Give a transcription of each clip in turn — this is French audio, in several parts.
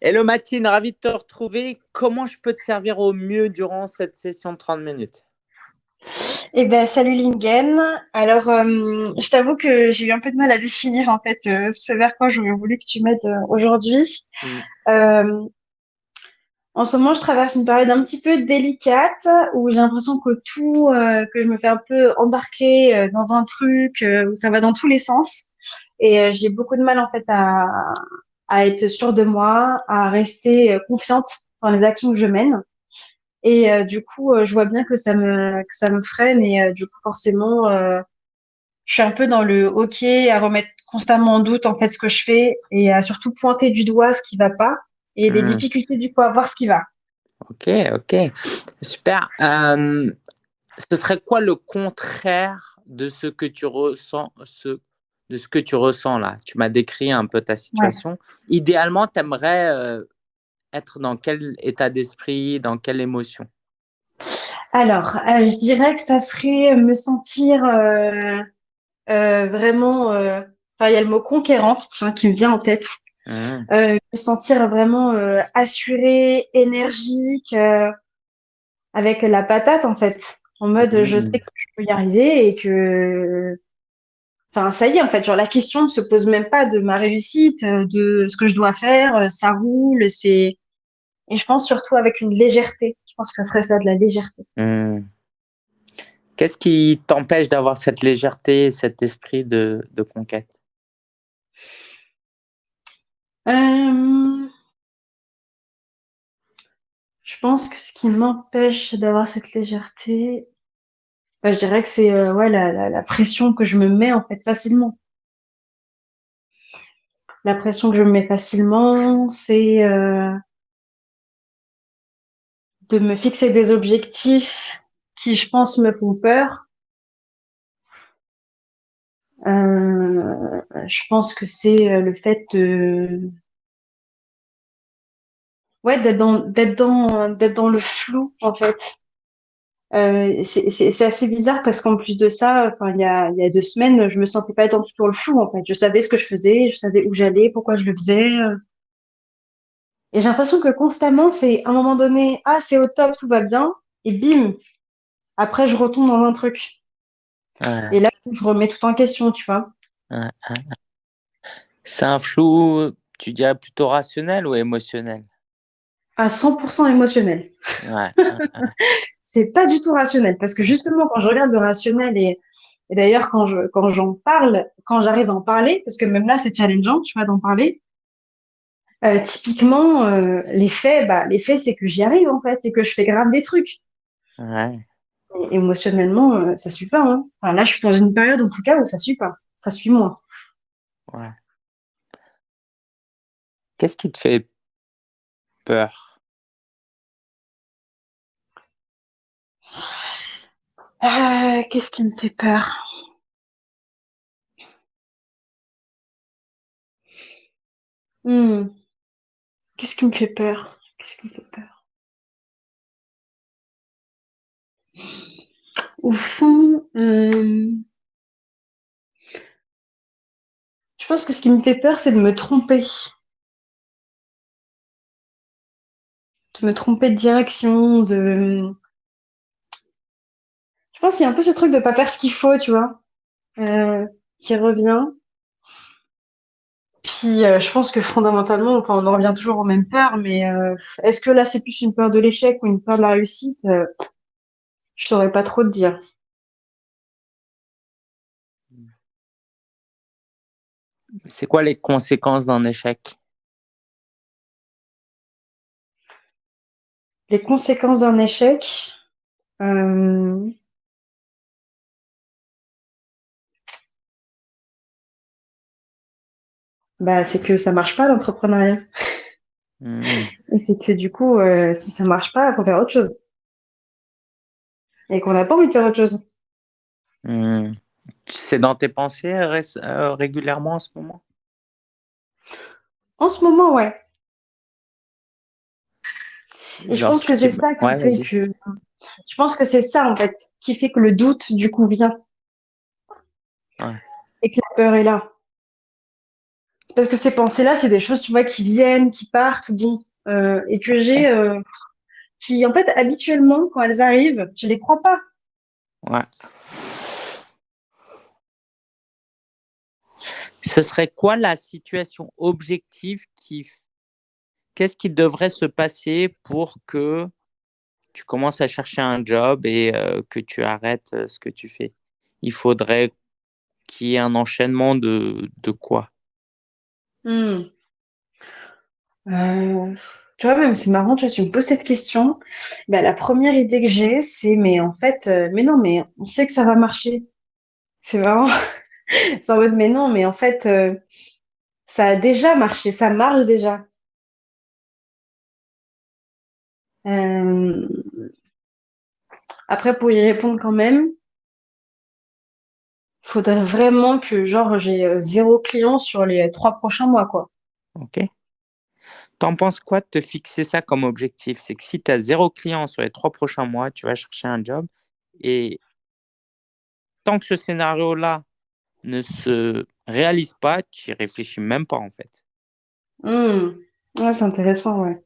Hello Mathilde, ravi de te retrouver. Comment je peux te servir au mieux durant cette session de 30 minutes? Eh ben, salut Lingen. Alors, euh, je t'avoue que j'ai eu un peu de mal à définir en fait euh, ce vers quoi j'aurais voulu que tu m'aides euh, aujourd'hui. Mm. en ce moment, je traverse une période un petit peu délicate où j'ai l'impression que tout, que je me fais un peu embarquer dans un truc où ça va dans tous les sens. Et j'ai beaucoup de mal en fait à, à être sûre de moi, à rester confiante dans les actions que je mène. Et euh, du coup, euh, je vois bien que ça me que ça me freine et euh, du coup forcément, je suis un peu dans le OK à remettre constamment en doute en fait ce que je fais et à surtout pointer du doigt ce qui va pas et des mmh. difficultés du coup à voir ce qui va. Ok, ok, super. ce serait quoi le contraire de ce que tu ressens, ce, de ce que tu ressens là Tu m'as décrit un peu ta situation. Idéalement, tu aimerais être dans quel état d'esprit, dans quelle émotion? Alors, euh, je dirais que ça serait me sentir euh, euh, vraiment. Enfin, il y a le mot conquérante qui me vient en tête. Mmh. me sentir vraiment assurée, énergique, avec la patate en fait. En mode, je mmh. sais que je peux y arriver et que Enfin, ça y est, en fait, genre la question ne se pose même pas de ma réussite, de ce que je dois faire, ça roule, c'est et je pense surtout avec une légèreté. Je pense que ça serait ça, de la légèreté. Hmm. Qu'est-ce qui t'empêche d'avoir cette légèreté, cet esprit de, conquête? Euh, Je pense que ce qui m'empêche d'avoir cette légèreté, je dirais que c'est euh, ouais, la, pression que je me mets en fait facilement. La pression que je me mets facilement, c'est euh, de me fixer des objectifs qui, je pense, me font peur. Euh, je pense que c'est euh, le fait de ouais d'être dans d'être dans d'être dans le flou en fait. Euh, c'est assez bizarre parce qu'en plus de ça, enfin il y a il y a deux semaines, je me sentais pas dans tout le flou en fait. Je savais ce que je faisais, je savais où j'allais, pourquoi je le faisais. Et j'ai l'impression que constamment, c'est à un moment donné, ah, c'est au top, tout va bien, et bim, après, je retombe dans un truc. Et là, je remets tout en question, tu vois. C'est un flou, tu dirais plutôt rationnel ou émotionnel? À 100% émotionnel. Ouais. c'est pas du tout rationnel, parce que justement, quand je regarde le rationnel et, et d'ailleurs, quand je quand j'en parle, quand j'arrive à en parler, parce que même là, c'est challengeant, tu vois, d'en parler, euh, typiquement, euh, les faits, bah, les faits, c'est que j'y arrive en fait, c'est que je fais grave des trucs. Ouais. émotionnellement, euh, ça suit pas. Hein. Enfin, là, je suis dans une période, en tout cas, où ça suit pas. Ça suit moins. Ouais. Qu'est-ce qui te fait peur? Qu'est-ce qui me fait peur? Hmm. Qu'est-ce qui me fait peur? Qu'est-ce qui me fait peur? Au fond, euh, je pense que ce qui me fait peur, c'est de me tromper. De me tromper de direction, de... Je pense qu'il y a un peu ce truc de pas faire ce qu'il faut, tu vois, euh, qui revient. Puis euh, je pense que fondamentalement, enfin, on en revient toujours aux mêmes peurs, mais euh, est-ce que là c'est plus une peur de l'échec ou une peur de la réussite Je saurais pas trop te dire. C'est quoi les conséquences d'un échec? Les conséquences d'un échec, bah, c'est que ça marche pas l'entrepreneuriat. Hmm. Et c'est que du coup, euh, si ça marche pas, il faut faire autre chose. Et qu'on n'a pas envie de faire autre chose. Hmm. C'est dans tes pensées euh, régulièrement en ce moment? En ce moment, ouais. Et je pense que c'est ça qui fait que. Je pense que c'est ça, en fait, qui fait que le doute, du coup, vient. Ouais. Et que la peur est là. Parce que ces pensées-là, c'est des choses, tu vois, qui viennent, qui partent, bon, euh, et que j'ai, euh, qui, en fait, habituellement, quand elles arrivent, je les crois pas. Ouais. Ce serait quoi la situation objective qui qu'est-ce qui devrait se passer pour que tu commences à chercher un job et euh, que tu arrêtes ce que tu fais? Il faudrait qu'il y ait un enchaînement de, de quoi? Hmm. euh, Tu vois, même c'est marrant, tu, vois, tu me poses cette question. Bah, la première idée que j'ai, c'est mais en fait, mais non, mais on sait que ça va marcher. C'est vraiment, c'est en mode mais non, mais en fait, ça a déjà marché, ça marche déjà. Euh, après, pour y répondre quand même, faudrait vraiment que genre j'ai euh, zéro client sur les trois prochains mois, quoi. Ok. T'en penses quoi de te fixer ça comme objectif? C'est que si tu as zéro client sur les trois prochains mois, tu vas chercher un job. Et tant que ce scénario-là ne se réalise pas, tu n'y réfléchis même pas en fait. Mmh. Ouais, c'est intéressant, ouais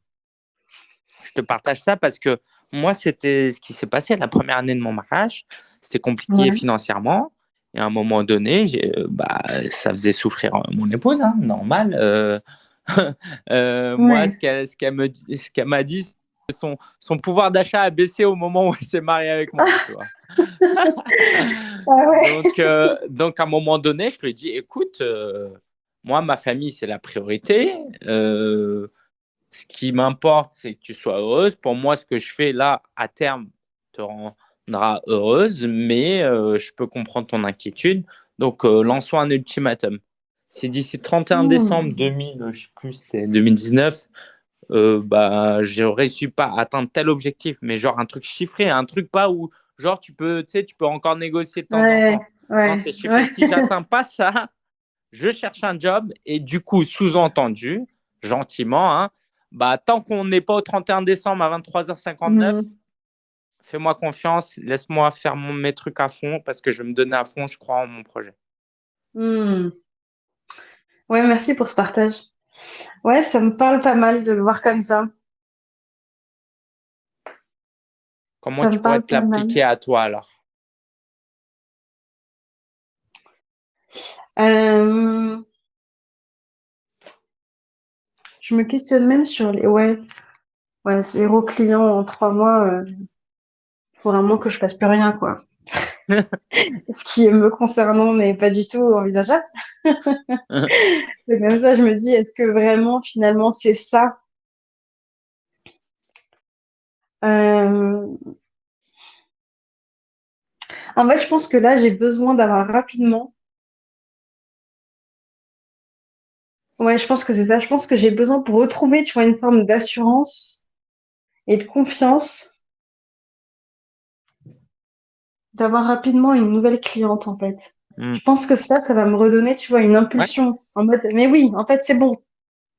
je te partage ça parce que moi, c'était ce qui s'est passé la première année de mon mariage. C'était compliqué financièrement. Et à un moment donné, euh, bah, ça faisait souffrir mon épouse, hein, normal. Euh, euh, moi, ce qu'elle m'a dit, ce qu'elle m'a dit, son, son pouvoir d'achat a baissé au moment où elle s'est mariée avec moi. Ah donc, donc, à un moment donné, je lui ai dit, écoute, moi, ma famille, c'est la priorité ce qui m'importe, c'est que tu sois heureuse. Pour moi, ce que je fais là, à terme, te rendra heureuse, mais euh, je peux comprendre ton inquiétude. Donc, euh, lançons un ultimatum. Si d'ici 31 décembre 2000, je sais plus, 2019, euh, bah, je réussi pas atteindre tel objectif, mais genre un truc chiffré, un truc pas où, genre, tu peux, tu peux encore négocier de temps en temps. Ouais, c'est chiffré. Si j'atteins pas ça, je cherche un job et du coup, sous-entendu, gentiment, hein, bah, tant qu'on n'est pas au 31 décembre à 23h59, mhm. Fais-moi confiance, laisse-moi faire mes trucs à fond parce que je vais me donner à fond, je crois en mon projet. Hmm. Ouais, merci pour ce partage. Ouais, ça me parle pas mal de le voir comme ça. Comment tu pourrais te l'appliquer à toi alors? Euh je me questionne même sur les ouais ouais zéro client en trois mois euh, faut vraiment que je fasse plus rien quoi. Ce qui me concernant n'est pas du tout envisageable. C'est comme ça je me dis est-ce que vraiment finalement c'est ça? Euh... en fait je pense que là j'ai besoin d'avoir rapidement Ouais, je pense que c'est ça. Je pense que j'ai besoin pour retrouver, tu vois, une forme d'assurance et de confiance, d'avoir rapidement une nouvelle cliente, en fait. Hmm. Je pense que ça, ça va me redonner, tu vois, une impulsion en mode, mais oui, en fait, c'est bon.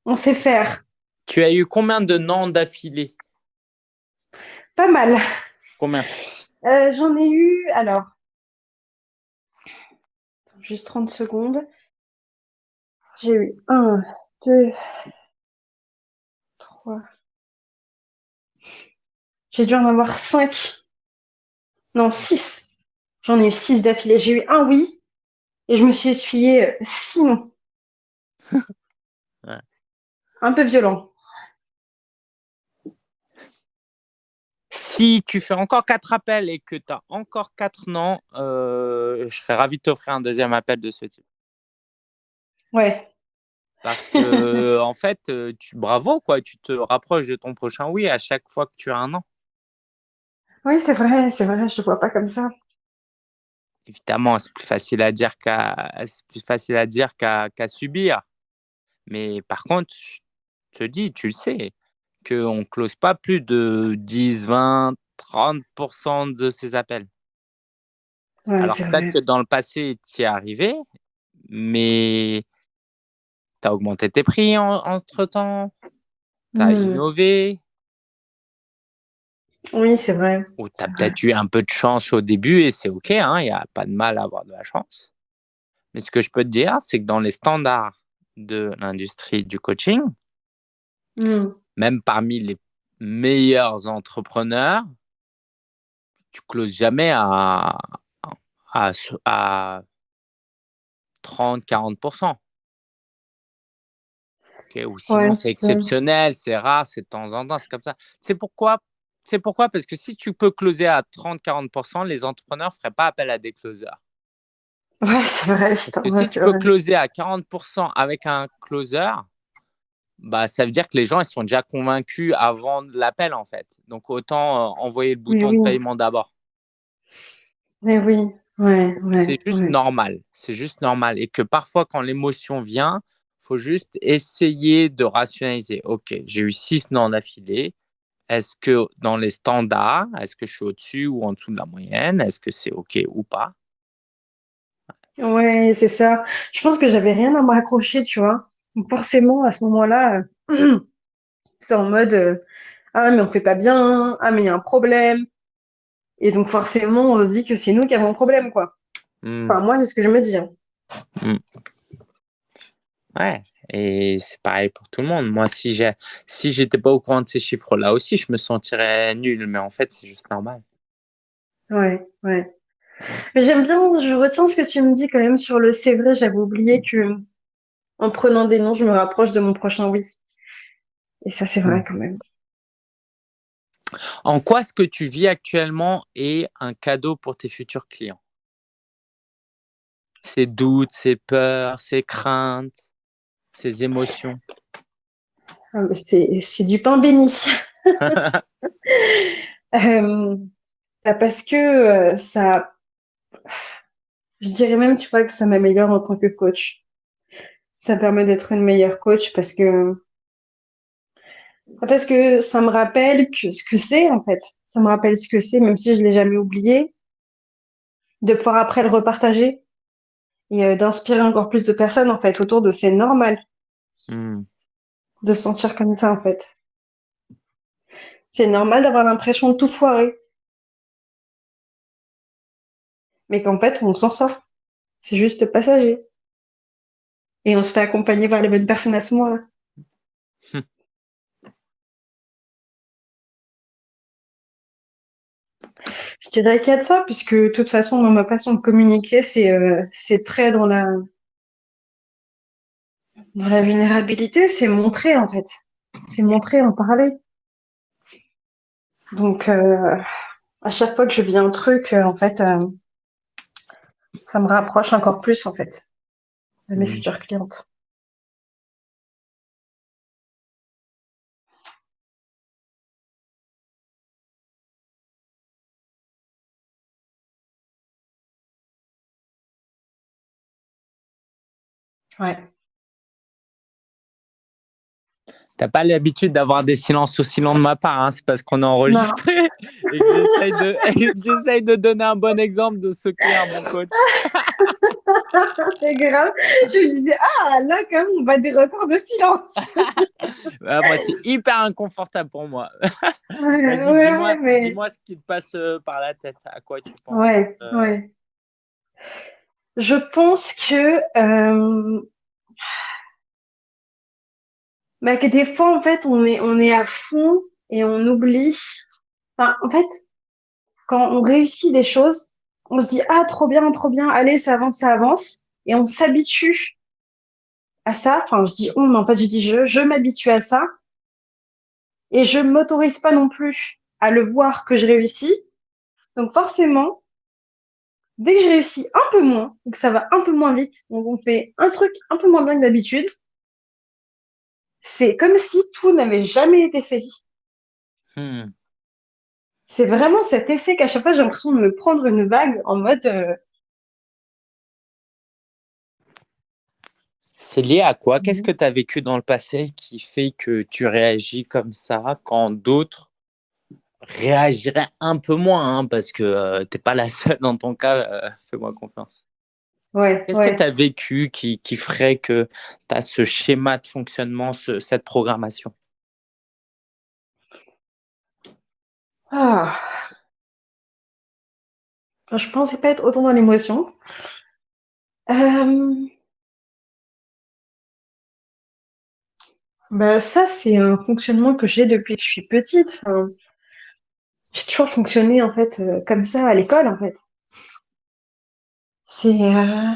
On sait faire. Tu as eu combien de noms d'affilée? Pas mal. Combien? Euh, J'en ai eu, alors, juste 30 secondes. J'ai eu un, deux, trois. J'ai dû en avoir cinq. Non, six. J'en ai eu six d'affilée. J'ai eu un oui et je me suis essuyé euh, six non. Un peu violent. Si tu fais encore quatre appels et que tu as encore quatre non, euh, je serais ravi de t'offrir un deuxième appel de ce type. Ouais. Parce que, en fait, euh, tu, bravo, quoi, tu te rapproches de ton prochain oui à chaque fois que tu as un an. Oui, c'est vrai, c'est vrai, je ne vois pas comme ça. Évidemment, c'est plus facile à dire qu'à plus facile à dire qu'à subir. Mais par contre, je te dis, tu le sais, qu'on ne close pas plus de 10, 20, 30% de ces appels. Alors peut-être que dans le passé, tu y es arrivé, mais tu as augmenté tes prix entre-temps, tu as mmh. innové. Oui, c'est vrai. Ou tu as peut-être eu un peu de chance au début et c'est OK, il hein, n'y a pas de mal à avoir de la chance. Mais ce que je peux te dire, c'est que dans les standards de l'industrie du coaching, Hmm. même parmi les meilleurs entrepreneurs, tu closes jamais à, à, à 30-40%. Ou sinon, c'est exceptionnel, c'est rare, c'est de temps en temps, c'est comme ça. C'est pourquoi, c'est pourquoi, parce que si tu peux closer à 30-40%, les entrepreneurs ne feraient pas appel à des closers. Ouais, c'est vrai. Parce que si tu peux closer à 40% avec un closer, bah, ça veut dire que les gens ils sont déjà convaincus avant l'appel, en fait. Donc, autant euh, envoyer le bouton de paiement d'abord. Mais oui, ouais, ouais C'est juste normal. C'est juste normal. Et que parfois, quand l'émotion vient, faut juste essayer de rationaliser. OK, j'ai eu six noms d'affilée. Est-ce que dans les standards, est-ce que je suis au-dessus ou en dessous de la moyenne? Est-ce que c'est OK ou pas? Ouais, c'est ça. Je pense que j'avais rien à me raccrocher, tu vois. forcément, à ce moment-là, c'est en mode euh, Ah, mais on fait pas bien. Ah, mais il y a un problème. Et donc, forcément, on se dit que c'est nous qui avons un problème, quoi. Hmm. Enfin, moi, c'est ce que je me dis. Hein. Hmm. Ouais, et c'est pareil pour tout le monde. Moi, si j'ai si j'étais pas au courant de ces chiffres-là aussi, je me sentirais nul. Mais en fait, c'est juste normal. Ouais, ouais. Mais j'aime bien, je retiens ce que tu me dis quand même sur le c'est vrai, j'avais oublié que en prenant des noms, je me rapproche de mon prochain oui. Et ça, c'est vrai quand même. En quoi ce que tu vis actuellement est un cadeau pour tes futurs clients? Ces doutes, ces peurs, ces craintes? Ces émotions ah, C'est du pain béni. Euh, bah, parce que euh, ça, je dirais même, tu vois, que ça m'améliore en tant que coach. Ça permet d'être une meilleure coach parce que parce que ça me rappelle que ce que c'est en fait. Ça me rappelle ce que c'est, même si je l'ai jamais oublié, de pouvoir après le repartager et euh, d'inspirer encore plus de personnes en fait autour de c'est normal hmm. de se sentir comme ça en fait. C'est normal d'avoir l'impression de tout foirer. Mais qu'en fait, on s'en sort. C'est juste passager. Et on se fait accompagner par les bonnes personnes à ce moment-là. Je dirais qu'il y a de ça, puisque de toute façon, dans ma façon de communiquer, c'est euh, très dans la, dans la vulnérabilité, c'est montrer en fait. C'est montrer, en parler. Donc, euh, à chaque fois que je vis un truc, euh, en fait, euh, ça me rapproche encore plus en fait de mes mmh. futures clientes. Ouais. T'as pas l'habitude d'avoir des silences aussi longs de ma part, hein, c'est parce qu'on a enregistré et j'essaye de, de, donner un bon exemple de ce qu'est un bon coach. c'est grave. Je me disais, ah là, quand même, on va des records de silence. bah, moi, c'est hyper inconfortable pour moi. Dis-moi ce qui te passe euh, par la tête. À quoi tu penses? Ouais, euh, ouais. Je pense que. Euh, bah, que des fois, en fait, on est, on est à fond et on oublie. Enfin, en fait, quand on réussit des choses, on se dit, ah, trop bien, trop bien, allez, ça avance, ça avance. Et on s'habitue à ça. Enfin, je dis on, mais en fait, je dis je, je m'habitue à ça. Et je m'autorise pas non plus à le voir que je réussis. Donc, forcément, dès que je réussis un peu moins, que ça va un peu moins vite, donc on fait un truc un peu moins bien que d'habitude, c'est comme si tout n'avait jamais été fait. Hmm. C'est vraiment cet effet qu'à chaque fois j'ai l'impression de me prendre une vague en mode. Euh, c'est lié à quoi? Qu'est-ce mhm. que tu as vécu dans le passé qui fait que tu réagis comme ça quand d'autres réagiraient un peu moins hein, Parce que euh, tu n'es pas la seule dans ton cas, euh, fais-moi confiance. Qu'est-ce que tu as vécu qui, qui, ferait que tu as ce schéma de fonctionnement, cette programmation? Ah. Je pensais pas être autant dans l'émotion. Euh, Bah ça, c'est un fonctionnement que j'ai depuis que je suis petite. J'ai toujours fonctionné en fait euh, comme ça à l'école en fait. C'est euh,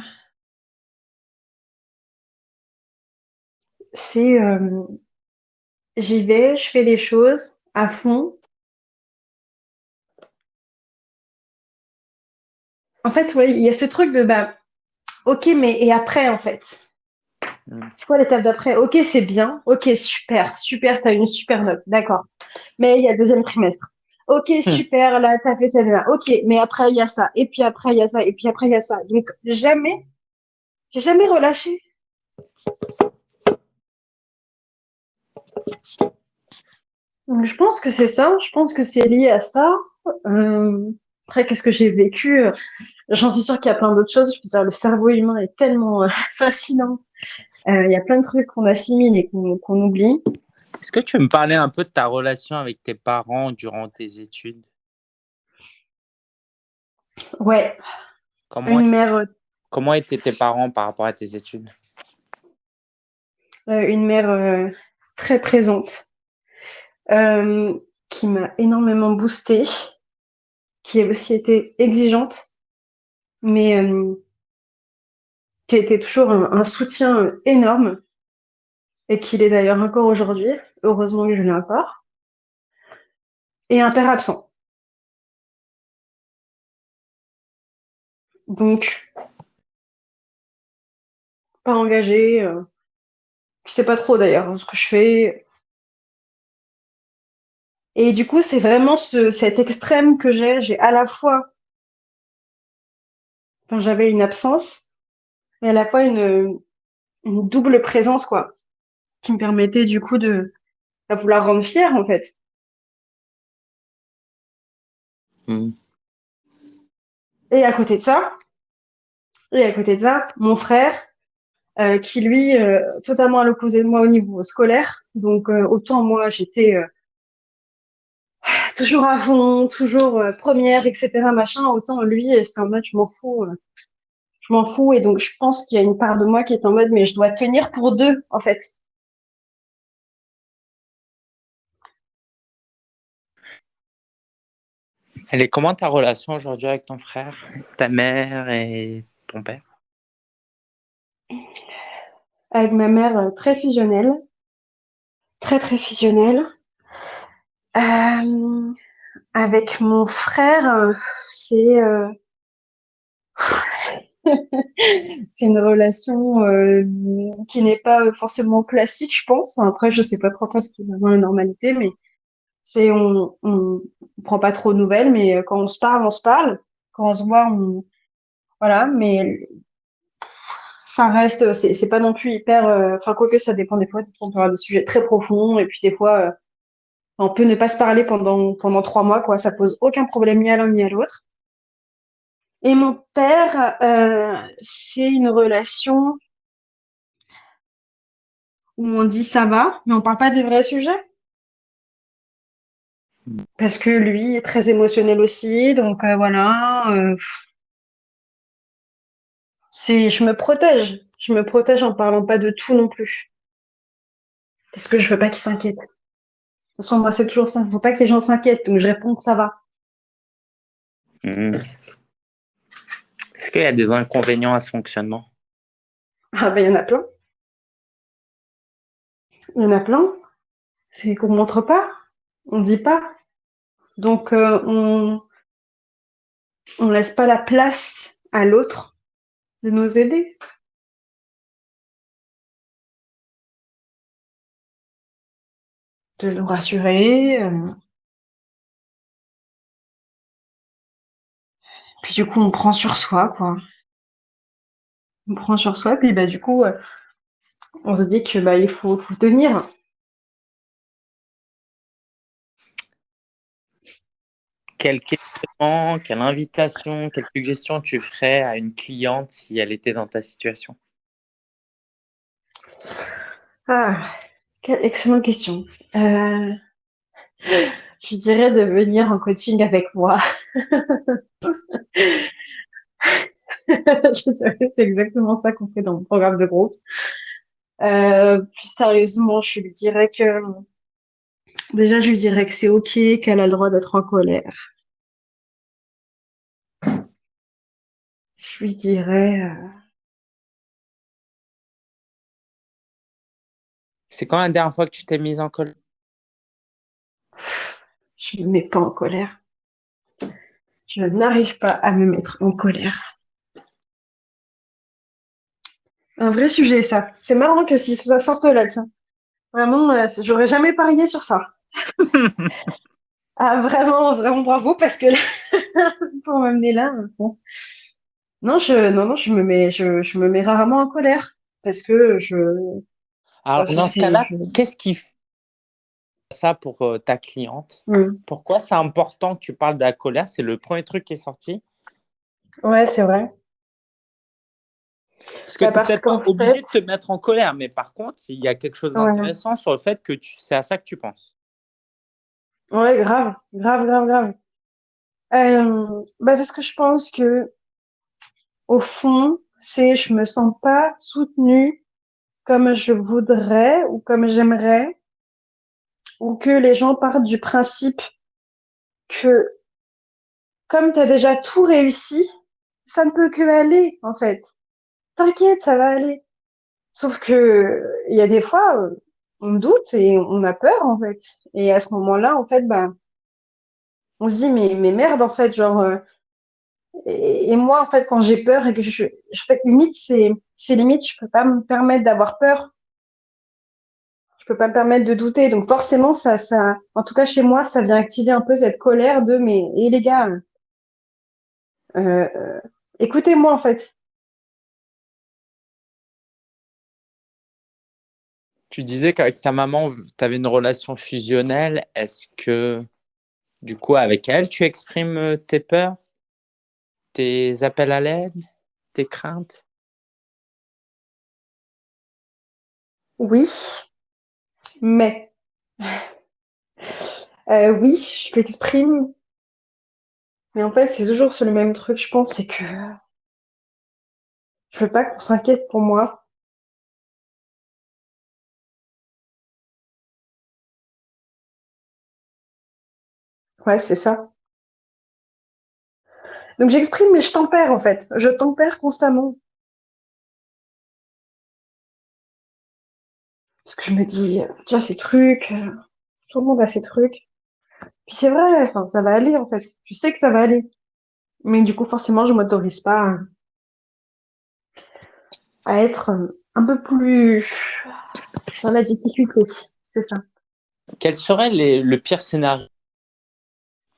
c'est euh, j'y vais, je fais les choses à fond. En fait, oui, il y a ce truc de bah ok, mais et après en fait? Mm. C'est quoi l'étape d'après? Ok, c'est bien. Ok, super, super, tu as une super note. D'accord. Mais il y a le deuxième trimestre. Ok, hmm. super, là, tu as fait ça, là. Ok, mais après, il y a ça. Et puis après, il y a ça. Et puis après, il y a ça. Donc, jamais, j'ai jamais relâché. Donc, je pense que c'est ça. Je pense que c'est lié à ça. Euh, après, qu'est-ce que j'ai vécu? J'en suis sûre qu'il y a plein d'autres choses. Je peux dire, le cerveau humain est tellement euh, fascinant. Euh, il y a plein de trucs qu'on assimile et qu'on oublie. Est-ce que tu veux me parler un peu de ta relation avec tes parents durant tes études? Ouais. Comment, mère... Euh, comment étaient tes parents par rapport à tes études? Euh, Une mère très présente, qui m'a énormément boostée, qui a aussi été exigeante, mais qui a été toujours un, soutien énorme et qu'il est d'ailleurs encore aujourd'hui. Heureusement que je l'ai encore. Et un père absent. Donc, pas engagé. Euh, je sais pas trop d'ailleurs hein, ce que je fais. Et du coup, c'est vraiment ce, cet extrême que j'ai. J'ai à la fois, j'avais une absence, mais à la fois une, une double présence, quoi, qui me permettait du coup de, vouloir rendre fière, en fait. Hmm. Et à côté de ça, et à côté de ça, mon frère, euh, qui lui, euh, totalement à l'opposé de moi au niveau scolaire. Donc euh, autant moi, j'étais toujours à fond, toujours première, etc. Machin. Autant lui, c'est en mode je m'en fous je m'en fous. Et donc, je pense qu'il y a une part de moi qui est en mode, mais je dois tenir pour deux, en fait. Elle est comment ta relation aujourd'hui avec ton frère, ta mère et ton père? Avec ma mère, euh, très fusionnelle. Très, très fusionnelle. Euh, avec mon frère, euh, c'est c'est une relation qui n'est pas forcément classique, je pense. Après, je sais pas trop ce qui est vraiment la normalité, mais c'est on, on, prend pas trop de nouvelles, mais euh, quand on se parle, on se parle. Quand on se voit, on voilà, mais ça reste, c'est, c'est pas non plus hyper. Euh, enfin, quoi que ça dépend des fois. On peut avoir des sujets très profonds, et puis des fois, on peut ne pas se parler pendant pendant trois mois, quoi. Ça pose aucun problème ni à l'un ni à l'autre. Et mon père, euh, c'est une relation où on dit ça va, mais on parle pas des vrais sujets. Parce que lui est très émotionnel aussi, donc euh, voilà. Euh, c'est, je me protège, je me protège en parlant pas de tout non plus, parce que je veux pas qu'il s'inquiète. De toute façon, moi c'est toujours ça, il faut pas que les gens s'inquiètent, donc je réponds que ça va. Mmh. Est-ce qu'il y a des inconvénients à ce fonctionnement? Ah ben il y en a plein. Il y en a plein. C'est qu'on montre pas, on dit pas. Donc euh, on on laisse pas la place à l'autre de nous aider. De nous rassurer. Euh, Puis du coup, on prend sur soi, quoi. On prend sur soi, puis bah du coup, euh, on se dit que bah il faut, faut tenir. Quelle question, quelle invitation, quelle suggestion tu ferais à une cliente si elle était dans ta situation? Ah, quelle excellente question. Euh, je dirais de venir en coaching avec moi. c'est exactement ça qu'on fait dans mon programme de groupe. Euh, plus sérieusement, je lui dirais que déjà, je lui dirais que c'est ok, qu'elle a le droit d'être en colère. Je lui dirais. Euh, c'est quand la dernière fois que tu t'es mise en colère? Je me mets pas en colère. Je n'arrive pas à me mettre en colère. Un vrai sujet, ça. C'est marrant que si ça sorte là, tiens. Vraiment, euh, j'aurais jamais parié sur ça. Ah, vraiment, vraiment bravo, parce que là, pour m'amener là, bon. Non, je, non, non, je me mets, je, je me mets rarement en colère, parce que je. Alors, dans ce cas-là, qu'est-ce qui fait ça pour euh, ta cliente? Mmh. Pourquoi c'est important que tu parles de la colère? C'est le premier truc qui est sorti. Ouais, c'est vrai. Parce que bah, tu n'es peut-être pas obligé de te mettre en colère, mais par contre, il y a quelque chose d'intéressant sur le fait que c'est à ça que tu penses. Ouais, grave, grave, grave, grave. Euh, bah parce que je pense que, au fond, c'est je me sens pas soutenue comme je voudrais ou comme j'aimerais, ou que les gens partent du principe que comme tu as déjà tout réussi, ça ne peut que aller, en fait t'inquiète, ça va aller. Sauf que il y a des fois, euh, on doute et on a peur en fait. Et à ce moment-là, en fait, bah, on se dit mais mais merde en fait, genre. Euh, et, moi en fait, quand j'ai peur et que je, je fais limite, c'est c'est limite, je peux pas me permettre d'avoir peur. Je peux pas me permettre de douter. Donc forcément, ça ça, en tout cas chez moi, ça vient activer un peu cette colère de mais et les gars. Euh, euh écoutez-moi en fait, Tu disais qu'avec ta maman, tu avais une relation fusionnelle. Est-ce que, du coup, avec elle, tu exprimes euh, tes peurs, tes appels à l'aide, tes craintes? Oui, mais euh, oui, je l'exprime. Mais en fait, c'est toujours sur le même truc, je pense, c'est que je veux pas qu'on s'inquiète pour moi. Ouais, c'est ça. Donc j'exprime, mais je tempère en fait. Je tempère constamment. Parce que je me dis, tu vois, ces trucs, euh, tout le monde a ces trucs. Puis c'est vrai, ça va aller en fait. Tu sais que ça va aller. Mais du coup, forcément, je m'autorise pas à être un peu plus dans la difficulté. C'est ça. Quel serait le pire scénario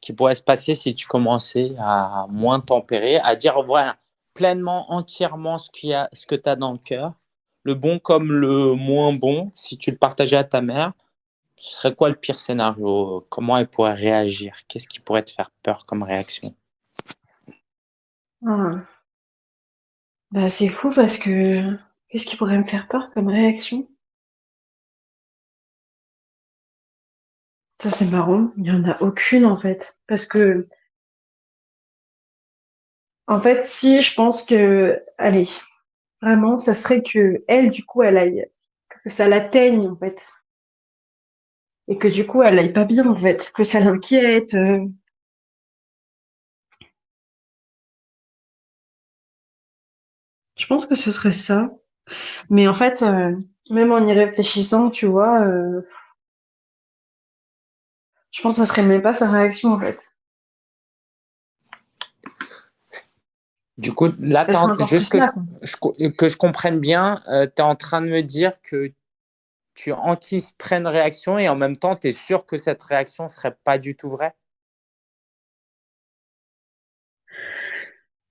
qui pourrait se passer si tu commençais à moins tempérer, à dire voilà, pleinement, entièrement ce, qu'il y que tu as dans le cœur, le bon comme le moins bon, si tu le partageais à ta mère, ce serait quoi le pire scénario? Comment elle pourrait réagir? Qu'est-ce qui pourrait te faire peur comme réaction? Ah. bah, C'est fou parce que qu'est-ce qui pourrait me faire peur comme réaction? Ça, c'est marrant. Il n'y en a aucune, en fait. Parce que, en fait, si je pense que, allez, vraiment, ça serait que elle, du coup, elle aille, que ça l'atteigne, en fait. Et que du coup, elle aille pas bien, en fait. Que ça l'inquiète. Euh. Je pense que ce serait ça. Mais en fait, euh, même en y réfléchissant, tu vois, euh, je pense que ça serait même pas sa réaction en fait. Du coup, là, juste que, je, que, je, comprenne bien, euh, tu es en train de me dire que tu anticipes une réaction et en même temps, tu es sûr que cette réaction ne serait pas du tout vraie?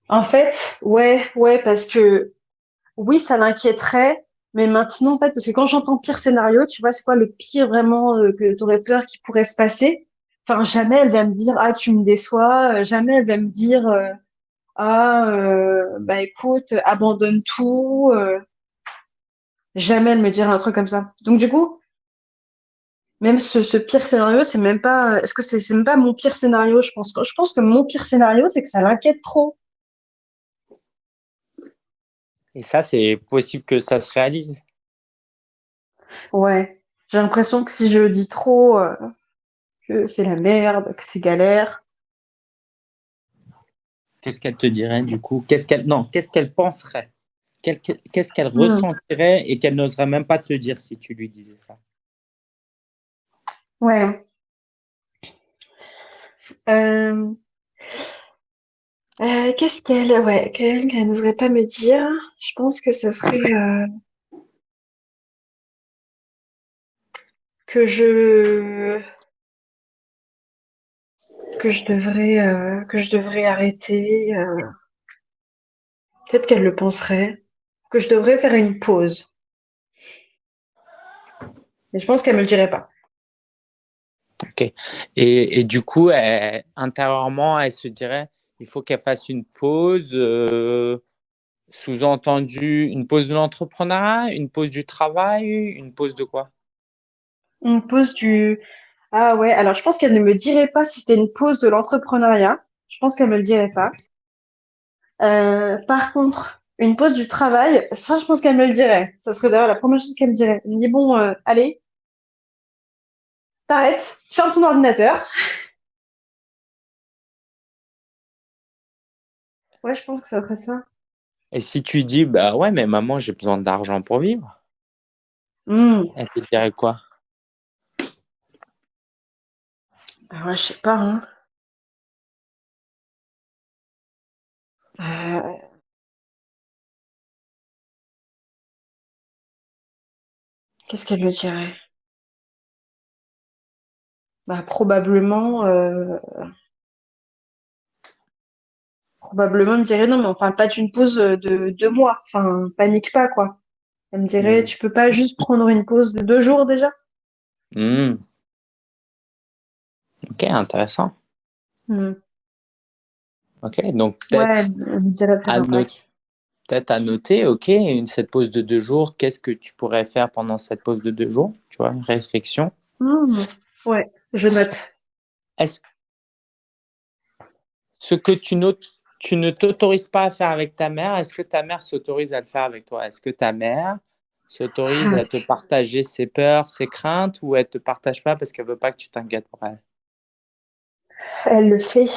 En fait, ouais, ouais, parce que oui, ça l'inquiéterait, mais maintenant, en fait, parce que quand j'entends pire scénario, tu vois, c'est quoi le pire vraiment euh, que tu aurais peur qui pourrait se passer? Enfin, jamais elle va me dire ah tu me déçois, euh, jamais elle va me dire euh, ah bah écoute abandonne tout, jamais elle me dira un truc comme ça. Donc du coup, même ce, pire scénario, c'est même pas, est-ce que c'est même pas mon pire scénario Je pense je pense que mon pire scénario, c'est que ça l'inquiète trop. Et ça, c'est possible que ça se réalise Ouais. J'ai l'impression que si je dis trop, euh, que c'est la merde, que c'est galère. Qu'est-ce qu'elle te dirait du coup? Qu'est-ce qu'elle non Qu'est-ce qu'elle penserait? Qu'est-ce qu'elle Hmm. ressentirait et qu'elle n'oserait même pas te dire si tu lui disais ça? Ouais. Euh, euh, qu'est-ce qu'elle, ouais, qu'elle, n'oserait pas me dire? Je pense que ce serait euh, que je que je devrais euh, que je devrais arrêter. Peut-être qu'elle le penserait. Que je devrais faire une pause. Mais je pense qu'elle me le dirait pas. Ok. Et, et du coup, intérieurement, elle se dirait il faut qu'elle fasse une pause, euh, sous-entendu une pause de l'entrepreneuriat, une pause du travail, une pause de quoi? Une pause du Ah ouais, alors je pense qu'elle ne me dirait pas si c'était une pause de l'entrepreneuriat. Je pense qu'elle me le dirait pas. Euh, par contre, une pause du travail, ça, je pense qu'elle me le dirait. Ça serait d'ailleurs la première chose qu'elle me dirait. Elle me dit, bon, euh, allez, t'arrêtes, tu fermes ton ordinateur. Ouais, je pense que ça serait ça. Et si tu dis bah ouais, mais maman, j'ai besoin d'argent pour vivre, Hmm. elle te dirait quoi? Ah ouais, je sais pas, hein. Euh, Qu'est-ce qu'elle me dirait? Bah, probablement, euh, probablement, me dirait, non, mais on parle pas d'une pause de deux mois. Enfin, panique pas, quoi. Elle me dirait, Hmm. tu peux pas juste prendre une pause de deux jours déjà? Hmm. Ok, intéressant. Hmm. Ok, donc peut-être à, no- noter, ok, une, cette pause de deux jours, qu'est-ce que tu pourrais faire pendant cette pause de deux jours Tu vois, une réflexion? Hmm. Ouais, je note. Est-ce ce que tu notes, tu ne t'autorises pas à faire avec ta mère, est-ce que ta mère s'autorise à le faire avec toi? Est-ce que ta mère s'autorise à te partager ses peurs, ses craintes, ou elle te partage pas parce qu'elle veut pas que tu t'inquiètes pour elle? Elle le fait.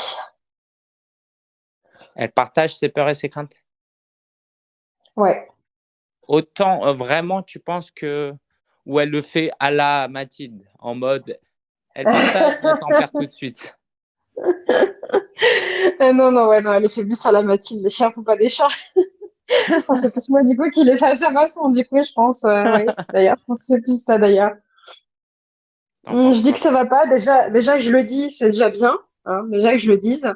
Elle partage ses peurs et ses craintes? Ouais. Autant euh, vraiment, tu penses que. Ou elle le fait à la Mathilde, en mode. Elle partage, mais t'en perds tout de suite. Euh, non, non, ouais, non, elle le fait plus à la Mathilde. Les chiens font pas des chats. Enfin, c'est plus moi, du coup, qui les fait à sa façon, du coup, je pense, euh, oui. D'ailleurs, je pense que c'est plus ça, d'ailleurs. Hum, je dis que ça va pas. Déjà, déjà que je le dis, c'est déjà bien. Hein, déjà que je le dise.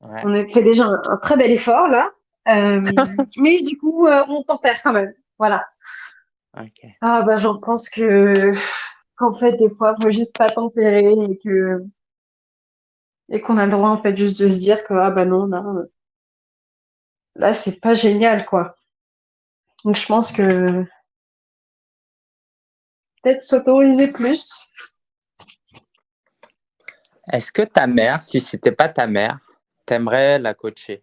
Ouais. On a fait déjà un, un très bel effort, là. Euh, mais du coup, on tempère quand même. Voilà. Ah, bah, j'en pense que, qu'en fait, des fois, faut juste pas tempérer et que, et qu'on a le droit, en fait, juste de se dire que, ah, bah non, là, euh, là, c'est pas génial, quoi. Donc, je pense que peut-être s'autoriser plus. Est-ce que ta mère, si c'était pas ta mère, t'aimerais la coacher?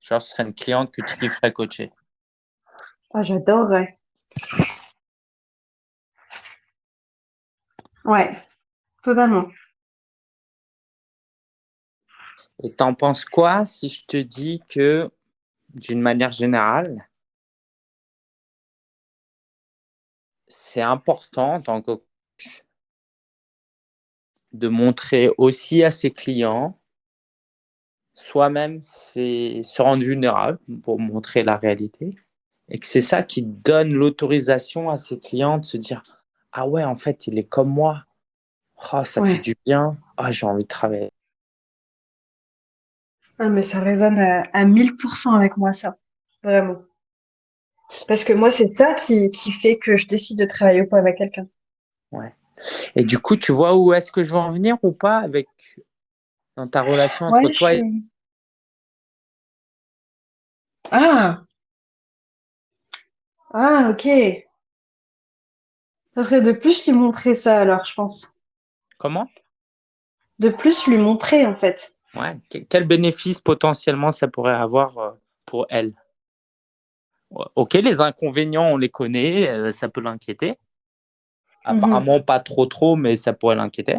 Genre, ce serait une cliente que tu kifferais coacher. Ah, j'adorerais. Ouais, totalement. Et t'en penses quoi si je te dis que, d'une manière générale, c'est important en tant que coach de montrer aussi à ses clients soi-même c'est se rendre vulnérable pour montrer la réalité et que c'est ça qui donne l'autorisation à ses clients de se dire ah ouais en fait il est comme moi. Oh, ça Ouais. fait du bien. Ah j'ai envie de travailler Ah, mais ça résonne à, à 1000% avec moi, ça. Vraiment. Parce que moi, c'est ça qui, qui fait que je décide de travailler ou pas avec quelqu'un. et du coup tu vois où est-ce que je veux en venir ou pas avec dans ta relation entre Ouais, toi je et Ah! Ah, ok. Ça serait de plus lui montrer ça, alors, je pense. comment? De plus lui montrer, en fait. Ouais Que- quel bénéfice potentiellement ça pourrait avoir euh, pour elle? Ok les inconvénients on les connaît euh, ça peut l'inquiéter apparemment pas trop trop, mais ça pourrait l'inquiéter.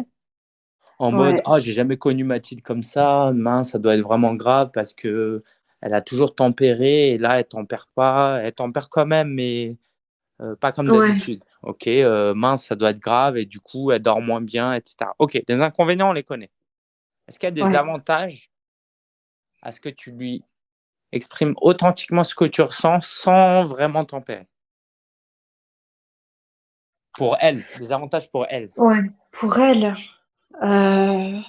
En mode, ah, j'ai jamais connu Mathilde comme ça, mince, ça doit être vraiment grave parce que elle a toujours tempéré et là, elle tempère pas, elle tempère quand même, mais euh, pas comme d'habitude. Ok, euh, mince, ça doit être grave et du coup, elle dort moins bien, etc. Ok, les inconvénients, on les connaît. Est-ce qu'il y a des avantages à ce que tu lui exprimes authentiquement ce que tu ressens sans vraiment tempérer? Pour elle, des avantages pour elle. Ouais, pour elle. Euh...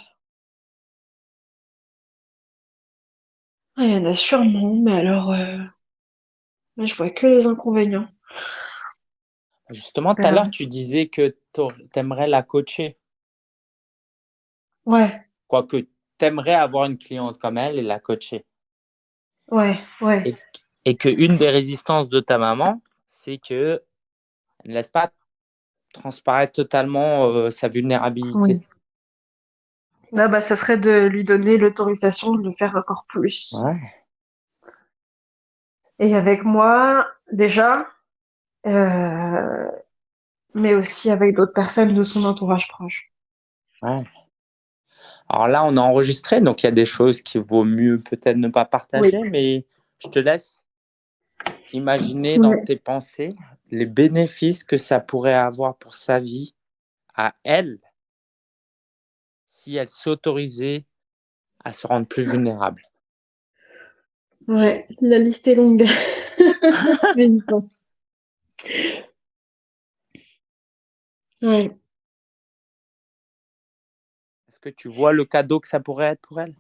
il y en a sûrement, mais alors, euh... je vois que les inconvénients. Justement, tout à l'heure, tu disais que tu aimerais la coacher. Ouais. Quoique, tu aimerais avoir une cliente comme elle et la coacher. Ouais, ouais. Et, et qu'une des résistances de ta maman, c'est que ne laisse pas transparaître totalement euh, sa vulnérabilité. Oui. Bah, ça serait de lui donner l'autorisation de le faire encore plus. Ouais. Et avec moi, déjà, euh, mais aussi avec d'autres personnes de son entourage proche. Ouais. Alors là, on a enregistré, donc il y a des choses qu'il vaut mieux peut-être ne pas partager, mais je te laisse imaginer dans tes pensées les bénéfices que ça pourrait avoir pour sa vie à elle si elle s'autorisait à se rendre plus vulnérable Ouais, la liste est longue. Mais j'y pense. Ouais. Que tu vois le cadeau que ça pourrait être pour elle?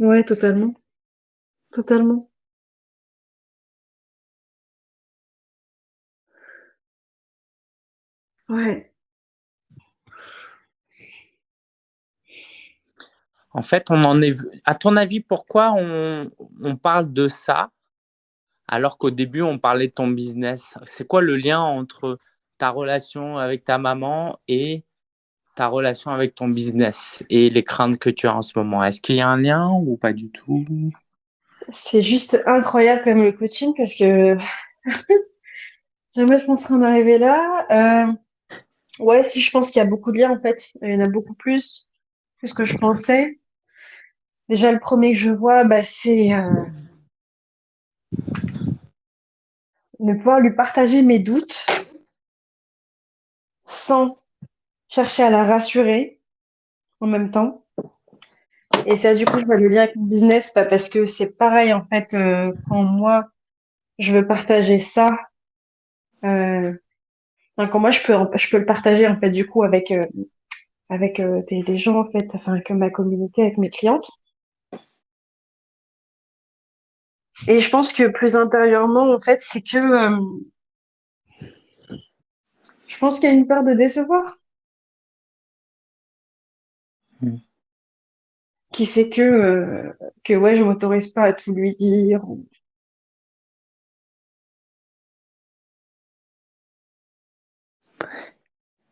Ouais, totalement. Totalement. Ouais. En fait, on en est. À ton avis, pourquoi on, parle de ça alors qu'au début, on parlait de ton business? C'est quoi le lien entre ta relation avec ta maman et ta relation avec ton business et les craintes que tu as en ce moment Est-ce qu'il y a un lien ou pas du tout? C'est juste incroyable comme le coaching parce que jamais je penserais en arriver là. Euh, ouais, si je pense qu'il y a beaucoup de liens en fait. Il y en a beaucoup plus que ce que je pensais. Déjà, le premier que je vois, bah, c'est euh, ne pouvoir lui partager mes doutes sans chercher à la rassurer en même temps. Et ça, du coup, je vois le lien avec mon business, pas parce que c'est pareil, en fait, euh, quand moi, je veux partager ça, euh, quand moi, je peux, je peux le partager, en fait, du coup, avec, euh, avec des, des, gens, en fait, enfin, avec ma communauté, avec mes clientes. Et je pense que plus intérieurement, en fait, c'est que je pense qu'il y a une peur de décevoir. Hmm. Qui fait que, euh, que ouais, je m'autorise pas à tout lui dire.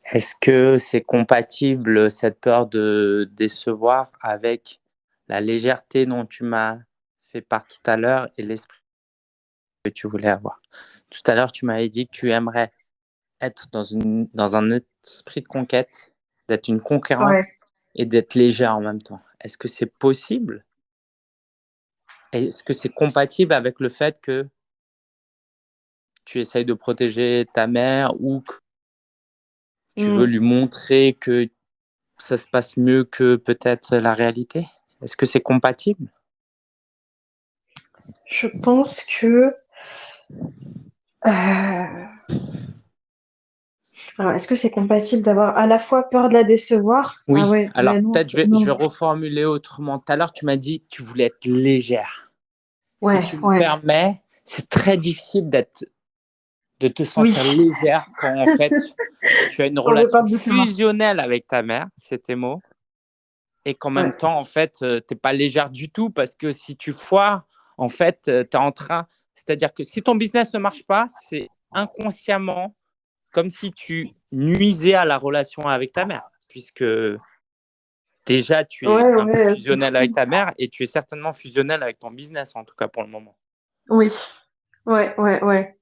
Est-ce que c'est compatible cette peur de décevoir avec la légèreté dont tu m'as par tout à l'heure et l'esprit que tu voulais avoir? Tout à l'heure, tu m'avais dit que tu aimerais être dans, une, dans un esprit de conquête, d'être une conquérante et d'être légère en même temps. Est-ce que c'est possible? Est-ce que c'est compatible avec le fait que tu essayes de protéger ta mère ou que tu veux mm. lui montrer que ça se passe mieux que peut-être la réalité? Est-ce que c'est compatible? Je pense que. Euh, est-ce que c'est compatible d'avoir à la fois peur de la décevoir? Oui, ah alors peut-être je, je, vais reformuler autrement. Tout à l'heure, tu m'as dit que tu voulais être légère. Ouais, si tu me permets, c'est très difficile d'être de te sentir légère quand en fait tu as une relation fusionnelle avec ta mère, c'est tes mots, et qu'en même temps, en fait, euh, tu n'es pas légère du tout parce que si tu foires, en fait, euh, tu es en train. C'est-à-dire que si ton business ne marche pas, c'est inconsciemment comme si tu nuisais à la relation avec ta mère, puisque déjà tu es un peu fusionnel avec ta mère et tu es certainement fusionnel avec ton business, en tout cas pour le moment. Oui, ouais, ouais, ouais.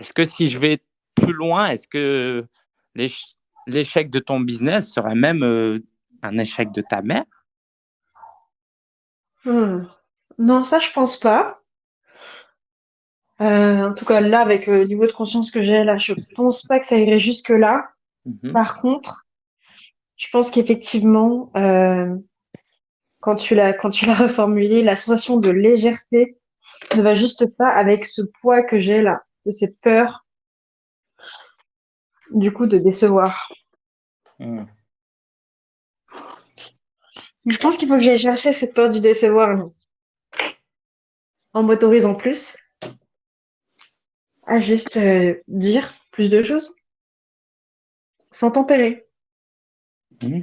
Est-ce que si je vais plus loin, est-ce que l'échec de ton business serait même euh, un échec de ta mère? Hmm. Non, ça, je pense pas. Euh, en tout cas, là, avec le niveau de conscience que j'ai, là, je pense pas que ça irait jusque-là. Mhm. Par contre, je pense qu'effectivement, euh, quand tu l'as quand tu l'as reformulé, la sensation de légèreté ne va juste pas avec ce poids que j'ai là, de cette peur, du coup, de décevoir. Hmm. Je pense qu'il faut que j'aille chercher cette peur du décevoir en m'autorisant plus à juste euh, dire plus de choses sans tempérer. Mmh.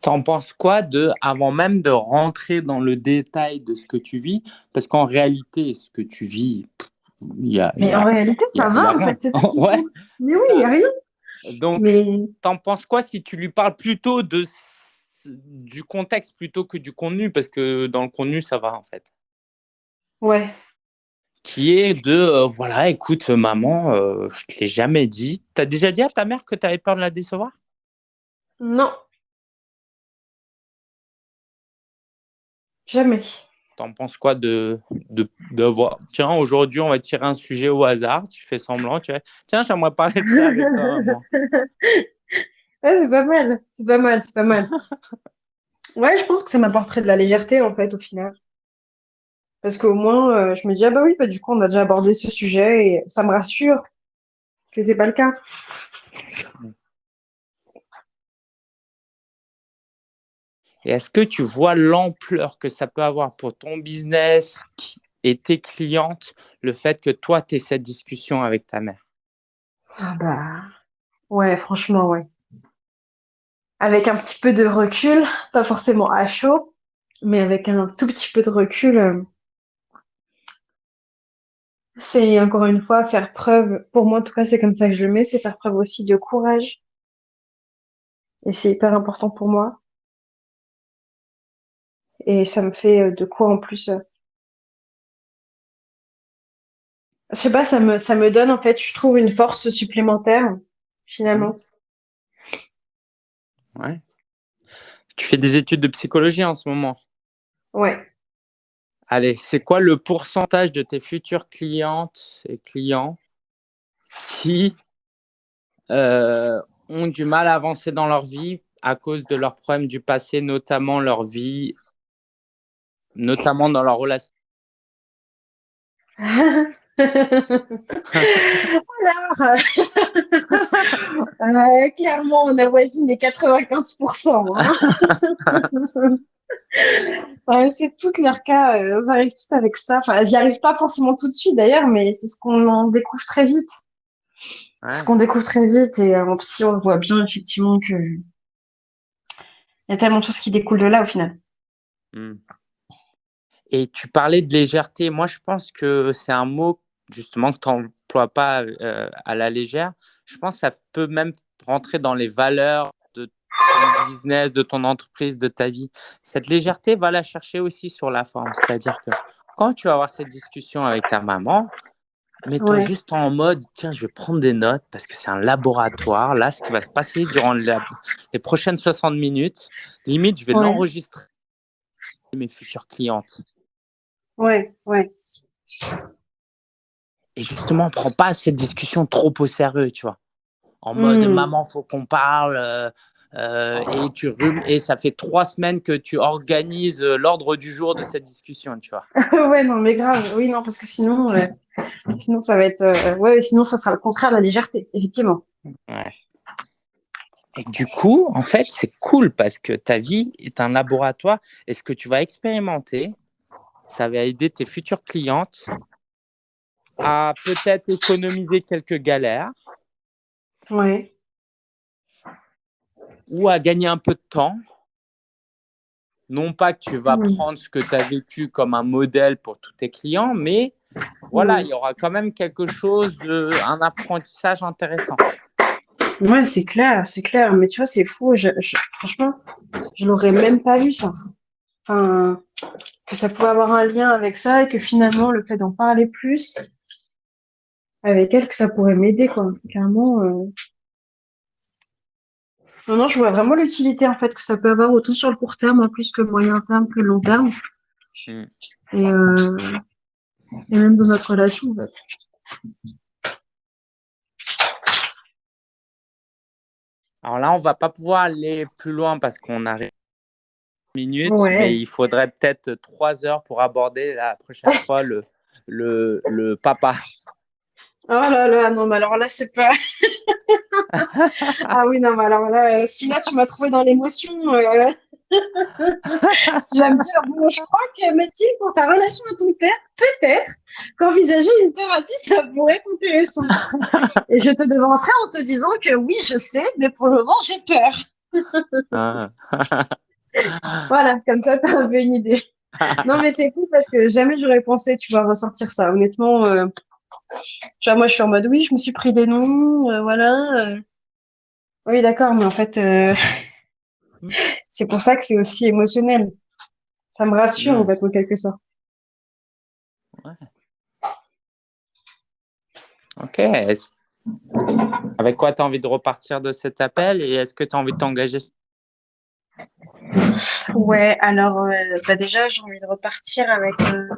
T'en penses quoi de, avant même de rentrer dans le détail de ce que tu vis, parce qu'en réalité, ce que tu vis, il y a. Mais en réalité, ça va, en fait, c'est ça. ouais. Mais oui, il n'y a rien. Donc, Mais... t'en penses quoi si tu lui parles plutôt de du contexte plutôt que du contenu, parce que dans le contenu, ça va en fait. Ouais, qui est de euh, voilà, écoute, maman, euh, je te l'ai jamais dit. Tu as déjà dit à ta mère que tu avais peur de la décevoir? Non. Jamais. T'en penses quoi de, de, de voir Tiens, aujourd'hui, on va tirer un sujet au hasard. Tu fais semblant. Tu Tiens, j'aimerais parler de ça avec toi. ouais, c'est pas mal. C'est pas mal. C'est pas mal. ouais, je pense que ça m'apporterait de la légèreté, en fait, au final. Parce qu'au moins, euh, je me dis, ah bah oui, bah, du coup, on a déjà abordé ce sujet et ça me rassure que c'est pas le cas. Et est-ce que tu vois l'ampleur que ça peut avoir pour ton business et tes clientes, le fait que toi, tu aies cette discussion avec ta mère? Ah bah, ouais, franchement, ouais. Avec un petit peu de recul, pas forcément à chaud, mais avec un tout petit peu de recul, euh, c'est encore une fois faire preuve, pour moi en tout cas c'est comme ça que je le mets, c'est faire preuve aussi de courage. Et c'est hyper important pour moi. Et ça me fait euh, de quoi en plus. Euh, je sais pas, ça me, ça me donne en fait, je trouve une force supplémentaire finalement. Ouais. Tu fais des études de psychologie en ce moment? Ouais. Allez, c'est quoi le pourcentage de tes futures clientes et clients qui euh, ont du mal à avancer dans leur vie à cause de leurs problèmes du passé, notamment leur vie, notamment dans leur relation? Alors, euh, clairement, on avoisine les 95%. ouais, c'est tout leur cas. Elles euh, arrivent toutes avec ça. Enfin, elles n'y arrivent pas forcément tout de suite d'ailleurs, mais c'est ce qu'on découvre très vite. Ce qu'on découvre très vite et en psy, on voit bien effectivement que il y a tellement de choses qui découlent de là au final. Hmm. Et tu parlais de légèreté. Moi, je pense que c'est un mot justement que tu n'emploies pas euh, à la légère. Je pense que ça peut même rentrer dans les valeurs ton business, de ton entreprise, de ta vie. Cette légèreté, va la chercher aussi sur la forme. C'est-à-dire que quand tu vas avoir cette discussion avec ta maman, mets-toi juste en mode, tiens, je vais prendre des notes parce que c'est un laboratoire. Là, ce qui va se passer durant les prochaines 60 minutes, limite, je vais l'enregistrer mes futures clientes. Ouais, ouais. Et justement, prends pas cette discussion trop au sérieux, tu vois. En mode, mmh. maman, faut qu'on parle. Euh, euh, et, tu et ça fait trois semaines que tu organises euh, l'ordre du jour de cette discussion, tu vois. ouais, non, mais grave. Oui, non, parce que sinon, euh, sinon ça va être. ouais, sinon, ça sera le contraire de la légèreté, effectivement. Ouais. Et du coup, en fait, c'est cool parce que ta vie est un laboratoire et ce que tu vas expérimenter, ça va aider tes futures clientes à peut-être économiser quelques galères? Ouais ou à gagner un peu de temps. Non pas que tu vas prendre ce que tu as vécu comme un modèle pour tous tes clients, mais voilà, il y aura quand même quelque chose, de, un apprentissage intéressant. Ouais, c'est clair, c'est clair. Mais tu vois, c'est fou. Je, franchement, je l'aurais même pas vu ça. Enfin, que ça pouvait avoir un lien avec ça et que finalement, le fait d'en parler plus, avec elle que ça pourrait m'aider, quoi. Clairement. Euh... Non, non, je vois vraiment l'utilité en fait que ça peut avoir autant sur le court terme en plus que le moyen terme que le long terme. Hmm. Et, euh... Et même dans notre relation, en fait. Alors là, on va pas pouvoir aller plus loin parce qu'on arrive minutes, mais il faudrait peut-être trois heures pour aborder la prochaine fois le, le, le papa. Oh là là, non, mais alors là, c'est pas. ah oui, non, mais alors là, euh, si là, tu m'as trouvé dans l'émotion, euh, tu vas me dire, bon, je crois que Mathilde, pour ta relation à ton père, peut-être qu'envisager une thérapie, ça pourrait être intéressant. Et je te devancerai en te disant que oui, je sais, mais pour le moment, j'ai peur. Ah. voilà, comme ça, tu as un peu une idée. non, mais c'est cool parce que jamais j'aurais pensé, tu vas ressortir ça. Honnêtement, euh, tu vois, moi, je suis en mode, oui, je me suis pris des noms, euh, voilà. Euh. Oui, d'accord, mais en fait, c'est pour ça que c'est aussi émotionnel. Ça me rassure, en fait, en quelque sorte. Ouais. Ok. Avec quoi tu as envie de repartir de cet appel et est-ce que tu as envie de t'engager? Ouais, alors euh, bah déjà, j'ai envie de repartir avec euh,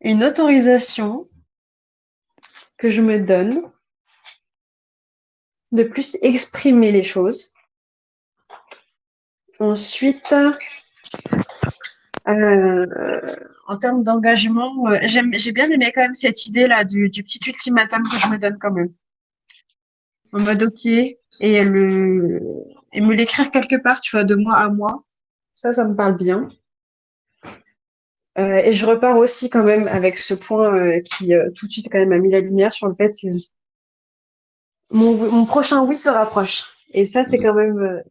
une autorisation que je me donne de plus exprimer les choses. Ensuite, euh, en termes d'engagement, j'ai bien aimé quand même cette idée-là du, du, petit ultimatum que je me donne quand même. En mode OK, et le, et me l'écrire quelque part, tu vois, de mois à mois. Ça, ça me parle bien. Euh, et je repars aussi quand même avec ce point euh, qui euh, tout de suite quand même a mis la lumière sur le fait que mon, mon prochain oui se rapproche. Et ça, c'est quand même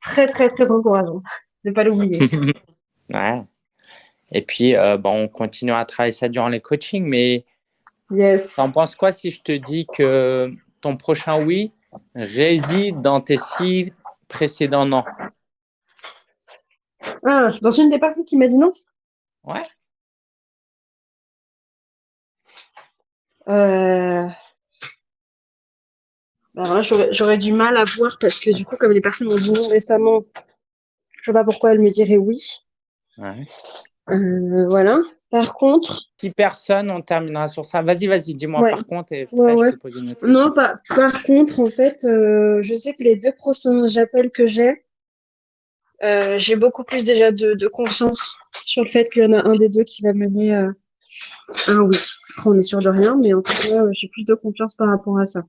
très, très, très encourageant de ne pas l'oublier. ouais. Et puis, bon, on continue à travailler ça durant les coachings, mais yes. en penses quoi si je te dis que ton prochain oui réside dans tes six précédent non. Ah, dans une des personnes qui m'a dit non? Ouais. Euh... Bah, j'aurais du mal à voir parce que du coup, comme les personnes m'ont dit non récemment, je sais pas pourquoi elles me diraient oui. Ouais. Euh, voilà. Par contre. Si personne, on terminera sur ça. Vas-y, vas-y, dis-moi par contre et je te pose une autre Non, par contre, en fait, euh, je sais que les deux prochains appels que j'ai, euh, j'ai beaucoup plus déjà de, confiance sur le fait qu'il y en a un des deux qui va mener à un oui. On est sûr de rien, mais en tout cas, j'ai plus de confiance par rapport à ça.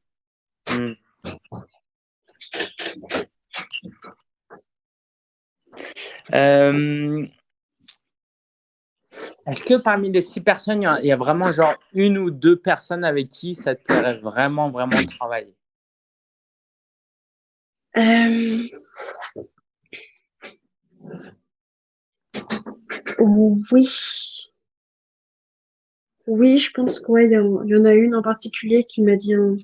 Hmm. Euh, est-ce que parmi les six personnes, il y, a, vraiment genre une ou deux personnes avec qui ça te plairait vraiment, vraiment travailler? Euh... Oui. Oui, je pense qu'il ouais, y, en a une en particulier qui m'a dit un...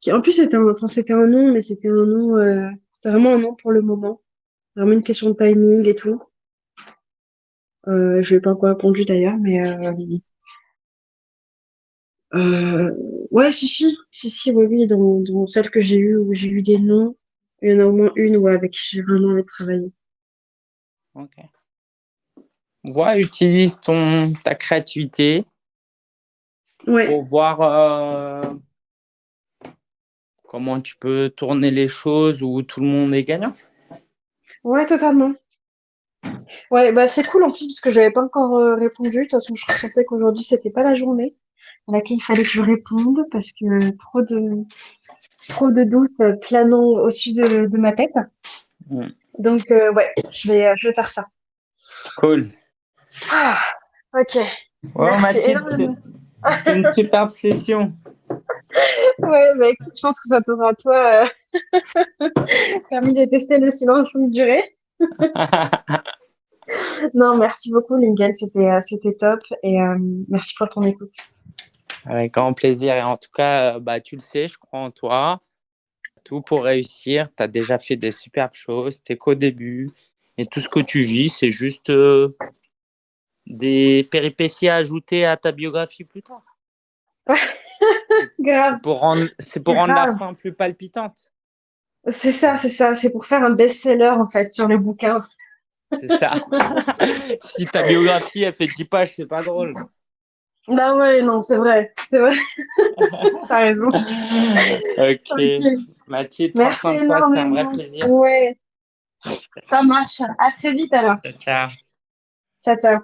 Qui, en plus, c'était un, enfin, c'était un nom, mais c'était un nom, euh... c'était vraiment un nom pour le moment. Vraiment une question de timing et tout. Euh, je n'ai pas encore répondu d'ailleurs, mais euh, euh, ouais, si, si, si, si, oui, oui, dans, dans celle que j'ai eue où j'ai eu des noms, il y en a au moins une où avec qui j'ai vraiment envie de. Ok. Vois, utilise ton, ta créativité ouais. pour voir euh, comment tu peux tourner les choses où tout le monde est gagnant. Ouais, totalement. Ouais, bah c'est cool en plus parce que j'avais pas encore euh, répondu. De toute façon, je ressentais qu'aujourd'hui c'était pas la journée à laquelle il fallait que je réponde parce que trop de trop de doutes planant au-dessus de, de, ma tête. Mm. Donc euh, ouais, je vais je vais faire ça. Cool. Ah, ok. Ouais, Mathilde, une superbe session. Ouais, bah écoute, je pense que ça t'aura toi euh, permis de tester le silence longue durée. non, merci beaucoup, Lingen. C'était, euh, c'était top. Et euh, merci pour ton écoute. Avec grand plaisir. Et en tout cas, euh, bah, tu le sais, je crois en toi. Tout pour réussir. Tu as déjà fait des superbes choses. Tu qu'au début. Et tout ce que tu vis, c'est juste des péripéties à ajouter à ta biographie plus tard. Grave. Pour rendre, c'est pour rendre la fin plus palpitante. C'est ça, c'est ça. C'est pour faire un best-seller, en fait, sur le bouquin. C'est ça. si ta biographie, elle fait 10 pages, c'est pas drôle. Bah ouais, non, c'est vrai. C'est vrai. T'as raison. Ok. Mathilde, Merci c'était un vrai plaisir. Ouais. Ça marche. À très vite alors. Ciao. Ciao, ciao.